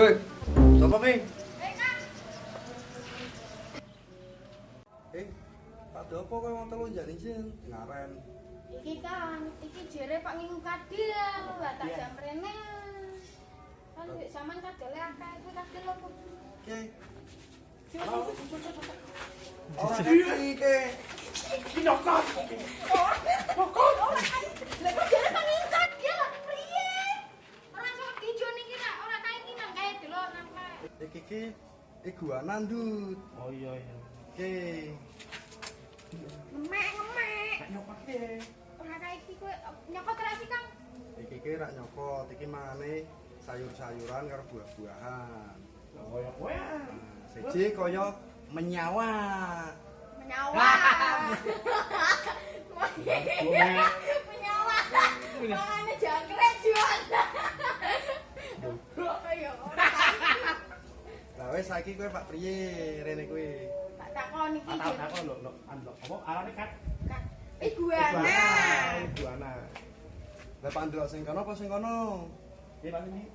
Hei, sapa ki? Eh, pada apa kowe wong telu njak izin ngaren? Iki kan, iki jere Pak Ngingu Kadil, lah tak jam rene. Kan duit sampean kadile akeh, kuwi kadil opo? Ki, Coba, coba, coba, coba. ora iki ki. Iki ki iguana ndut. Oh iya iya. Ki, Ngemek, ngemek. tak nyokot ki. Ora iki kowe nyokot ra sih, Kang? Iki ki rak nyokot, iki mangane sayur-sayuran karo buah-buahan. Oh ya kowe. Siji kaya menyawa. Menyawa. Menyawa. Mangane jangkrik jual. Ayo, ora kae. Lah wis saiki kowe Pak priye rene kowe? Tak takon iki. Tak tak kok lho lho ando apa arane kat. Kak, Iguana. Iguana. Lah Pak ndelok sing kono apa sing kono? Ya Pak ini.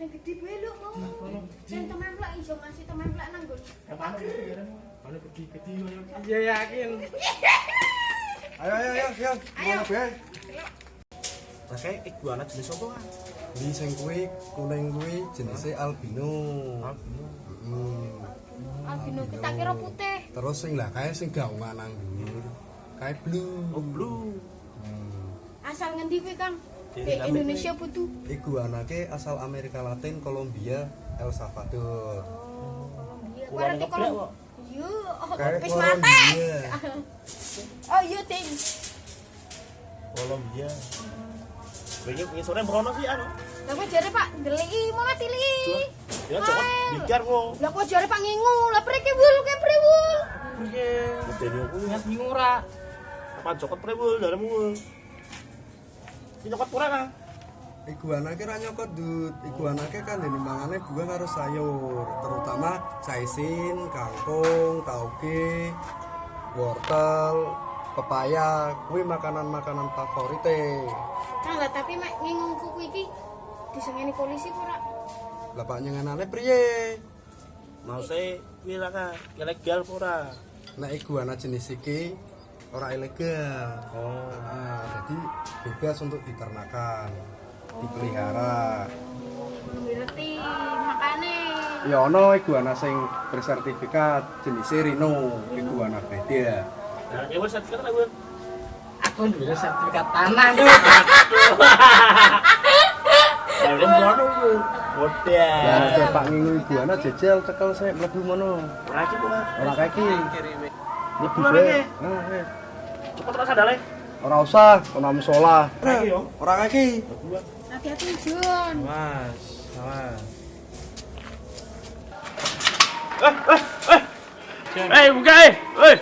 Sing gede bae lho mau. Sing tememplek iso ngasih tememplek nang nggon. Ya? Mana gede-gede yo. Iya yakin. Ayo ayo ayo ayo. Ayo. Pakai iguana jenis apa kan? Di sing kuwi kuning kuwi jenise albino. Hmm. Albino kita kira putih. Terus sing lah kae sing gaungan nang dhuwur. Kae blue. Oh blue. Hmm. Asal ngendi kuwi, Kang? Di. Indonesia putu. Iguana ke asal Amerika Latin, Kolombia, El Salvador. Iya, Kurang berarti ngeblek kalau kok. Yo, wis Kolombia. mate. Oh, iya, Ting. Kolombia. Sore merono sih anu. Lah kok jare Pak ndeliki. Ya cokot bicar kok. Lah kok jare Pak ngingu, lah preke wul ke. Piye? Aku ingat ora. Apa cokot prewul daremu. Ini cokot pura kan? Iguana ke ra nyokot dut. Iguana ke kan dene mangane buah karo sayur, terutama caisin, kangkung, tauge, wortel, pepaya, kuwi makanan-makanan favorite. Kang lah tapi mek ngingu kuku iki disengeni polisi ora? Lah Pak nyengenane priye? Mau saya kira kan ilegal pura. Nek iguana jenis iki ora ilegal. Oh. Ah, jadi bebas untuk diternakan, dipelihara. Ngerti makane. Ya ono iguana sing bersertifikat jenis rino, iguana beda. Nah, ya wes sertifikat lah gue. Aku duwe sertifikat tanah gue. Ya. Pak ngingu iguana jejel cekel sik mlebu mono. Ora iki kok. Ora kaki. Mlebu bae. kaki. Ah, eh. Cepet rasa dale. Ora usah, kono musola. Kaki yo. Ora kaki. Hati-hati Jun. Mas, mas. Eh, eh, eh. Eh, buka eh. Eh.